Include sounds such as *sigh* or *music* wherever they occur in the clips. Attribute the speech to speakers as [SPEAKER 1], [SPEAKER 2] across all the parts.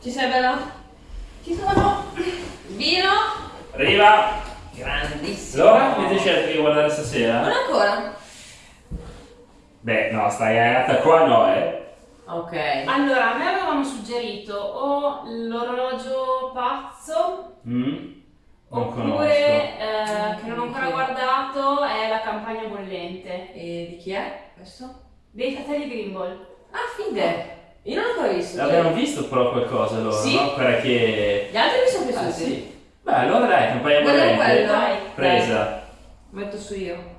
[SPEAKER 1] Ci sei bella?
[SPEAKER 2] Ci sono!
[SPEAKER 1] Vino?
[SPEAKER 3] Arriva!
[SPEAKER 1] Grandissimo.
[SPEAKER 3] Allora, avete scelto di guardare stasera?
[SPEAKER 1] Non ancora.
[SPEAKER 3] Beh, no, stai cagata qua no, eh.
[SPEAKER 1] Ok.
[SPEAKER 2] Allora, a me avevamo suggerito o l'orologio pazzo
[SPEAKER 3] Mm? Non
[SPEAKER 2] oppure eh, che non ho ancora guardato è la campagna bollente
[SPEAKER 1] E di chi è questo?
[SPEAKER 2] dei fratelli Grimble.
[SPEAKER 1] Ah, fide. Io non l'ho ancora visto.
[SPEAKER 3] L'abbiamo visto però qualcosa loro,
[SPEAKER 1] Sì.
[SPEAKER 3] no? Quella che...
[SPEAKER 1] Gli altri mi sono piaciuti.
[SPEAKER 3] Ah, sì. Beh, allora dai, campagna bollente.
[SPEAKER 1] quello.
[SPEAKER 2] Dai.
[SPEAKER 3] Presa.
[SPEAKER 1] Metto su io.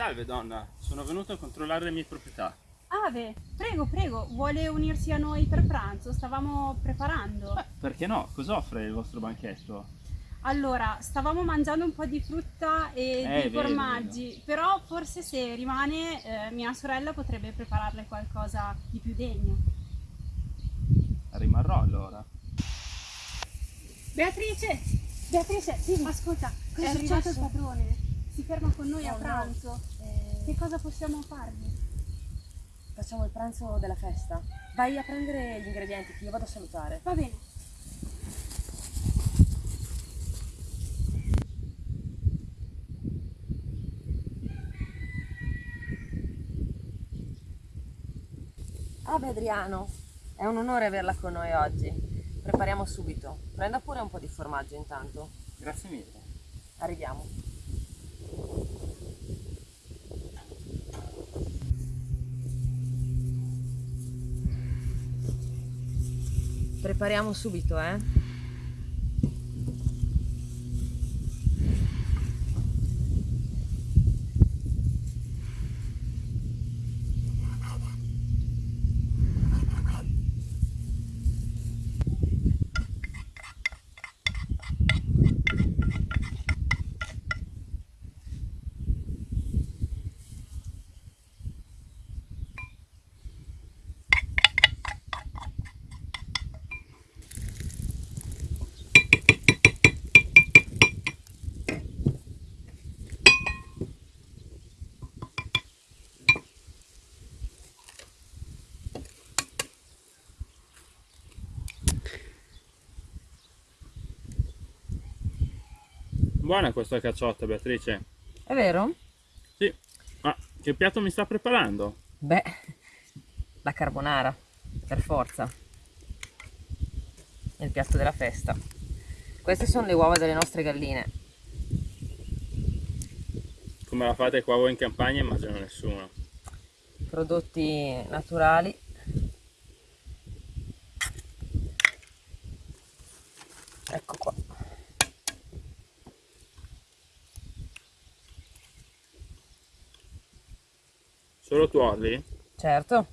[SPEAKER 4] Salve donna, sono venuto a controllare le mie proprietà.
[SPEAKER 5] Ave, prego, prego, vuole unirsi a noi per pranzo? Stavamo preparando.
[SPEAKER 4] Beh, perché no? Cosa offre il vostro banchetto?
[SPEAKER 5] Allora, stavamo mangiando un po' di frutta e
[SPEAKER 4] Eh,
[SPEAKER 5] di formaggi, però forse se rimane eh, mia sorella potrebbe prepararle qualcosa di più degno.
[SPEAKER 4] Rimarrò allora.
[SPEAKER 5] Beatrice! Beatrice, ascolta,
[SPEAKER 6] Cosa
[SPEAKER 5] è
[SPEAKER 6] è
[SPEAKER 5] arrivato il
[SPEAKER 6] successo?
[SPEAKER 5] padrone. Si ferma con noi a
[SPEAKER 6] Oh, no.
[SPEAKER 5] pranzo.
[SPEAKER 6] Eh,
[SPEAKER 5] Che cosa possiamo fargli?
[SPEAKER 6] facciamo il pranzo della festa. Vai a prendere gli ingredienti che io vado a salutare.
[SPEAKER 5] Va bene.
[SPEAKER 6] Ave Adriano, è un onore averla con noi oggi. Prepariamo subito. Prenda pure un po' di formaggio intanto.
[SPEAKER 4] Grazie mille.
[SPEAKER 6] Arriviamo. Prepariamo subito, eh?
[SPEAKER 4] Buona questa cacciotta, Beatrice.
[SPEAKER 6] È vero?
[SPEAKER 4] Sì. Ma che piatto mi sta preparando?
[SPEAKER 6] Beh, la carbonara, per forza. Il piatto della festa. Queste sono le uova delle nostre galline.
[SPEAKER 4] Come la fate qua voi in campagna immagino nessuno.
[SPEAKER 6] Prodotti naturali. Ecco qua.
[SPEAKER 4] Solo tuorli?
[SPEAKER 6] Certo.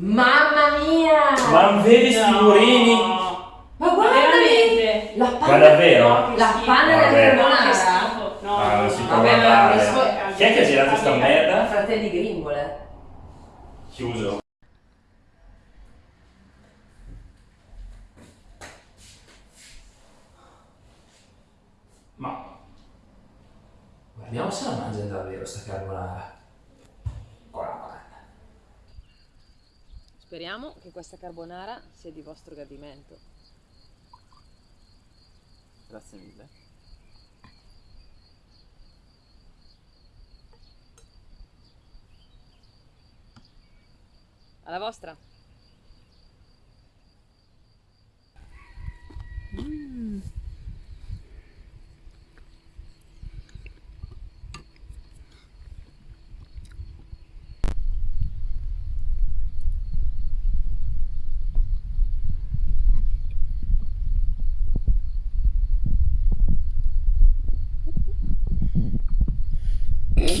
[SPEAKER 6] Mamma mia!
[SPEAKER 3] Ma non vedi sti murini?
[SPEAKER 6] Ma guarda? La panna,
[SPEAKER 3] Ma davvero?
[SPEAKER 6] la panna della
[SPEAKER 2] No,
[SPEAKER 6] carbonara.
[SPEAKER 2] No,
[SPEAKER 3] Ah, non
[SPEAKER 2] no,
[SPEAKER 3] si
[SPEAKER 2] no.
[SPEAKER 3] può
[SPEAKER 6] Vabbè, ma
[SPEAKER 3] guardare.
[SPEAKER 6] questo-
[SPEAKER 3] Chi è che ha girato sta merda?
[SPEAKER 6] Fratelli Gringole.
[SPEAKER 3] Chiuso. Ma guardiamo se la mangiano davvero sta carbonara. Con la panna.
[SPEAKER 7] Speriamo che questa carbonara sia di vostro gradimento.
[SPEAKER 8] Grazie mille.
[SPEAKER 7] Alla vostra.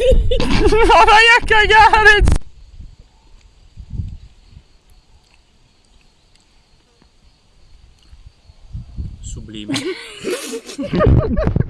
[SPEAKER 7] *laughs*
[SPEAKER 8] Ma vai a cagare! Sublime. *laughs*